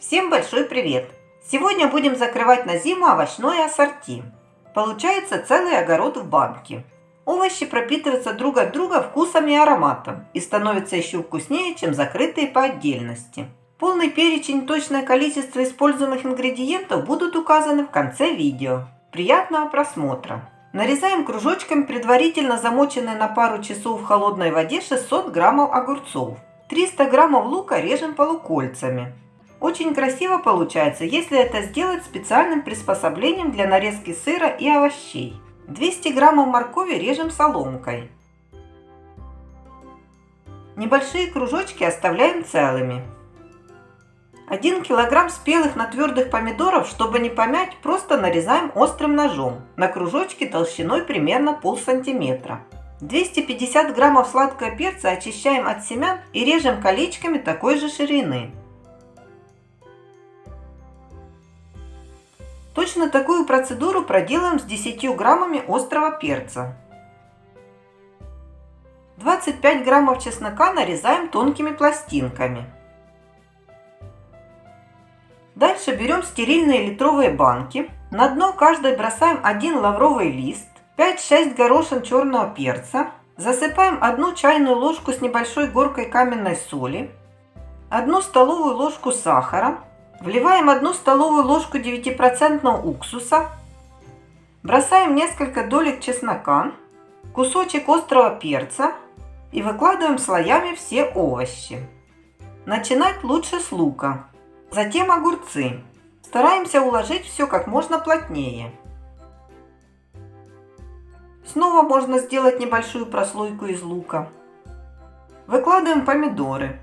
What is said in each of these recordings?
Всем большой привет! Сегодня будем закрывать на зиму овощное ассорти. Получается целый огород в банке. Овощи пропитываются друг от друга вкусом и ароматом и становятся еще вкуснее, чем закрытые по отдельности. Полный перечень и точное количество используемых ингредиентов будут указаны в конце видео. Приятного просмотра! Нарезаем кружочками предварительно замоченные на пару часов в холодной воде 600 граммов огурцов. 300 граммов лука режем полукольцами. Очень красиво получается, если это сделать специальным приспособлением для нарезки сыра и овощей. 200 граммов моркови режем соломкой. Небольшие кружочки оставляем целыми. 1 килограмм спелых на твердых помидоров, чтобы не помять, просто нарезаем острым ножом на кружочки толщиной примерно пол сантиметра. 250 граммов сладкого перца очищаем от семян и режем колечками такой же ширины. Точно такую процедуру проделаем с 10 граммами острого перца. 25 граммов чеснока нарезаем тонкими пластинками. Дальше берем стерильные литровые банки. На дно каждой бросаем один лавровый лист, 5-6 горошин черного перца. Засыпаем одну чайную ложку с небольшой горкой каменной соли, одну столовую ложку сахара, Вливаем одну столовую ложку 9% уксуса. Бросаем несколько долек чеснока, кусочек острого перца и выкладываем слоями все овощи. Начинать лучше с лука, затем огурцы. Стараемся уложить все как можно плотнее. Снова можно сделать небольшую прослойку из лука. Выкладываем помидоры.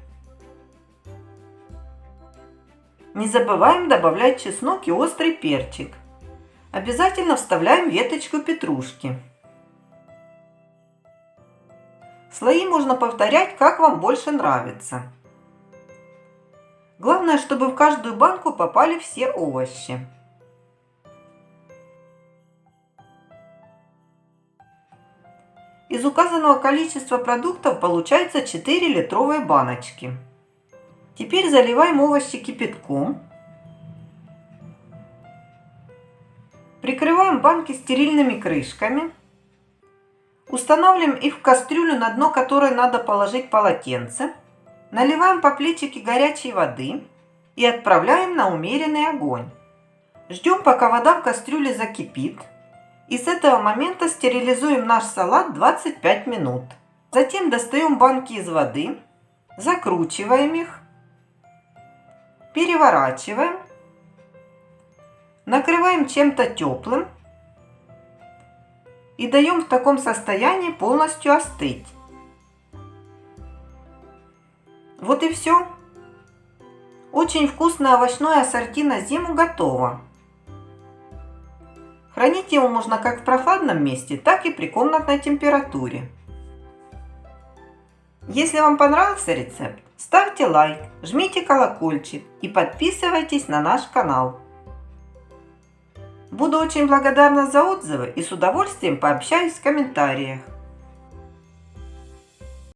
Не забываем добавлять чеснок и острый перчик. Обязательно вставляем веточку петрушки. Слои можно повторять, как вам больше нравится. Главное, чтобы в каждую банку попали все овощи. Из указанного количества продуктов получается 4 литровые баночки. Теперь заливаем овощи кипятком. Прикрываем банки стерильными крышками. Устанавливаем их в кастрюлю, на дно которой надо положить полотенце. Наливаем по плечике горячей воды и отправляем на умеренный огонь. Ждем, пока вода в кастрюле закипит. И с этого момента стерилизуем наш салат 25 минут. Затем достаем банки из воды, закручиваем их переворачиваем, накрываем чем-то теплым и даем в таком состоянии полностью остыть. Вот и все. Очень вкусное овощное ассорти на зиму готово. Хранить его можно как в прохладном месте, так и при комнатной температуре. Если вам понравился рецепт, ставьте лайк, жмите колокольчик и подписывайтесь на наш канал. Буду очень благодарна за отзывы и с удовольствием пообщаюсь в комментариях.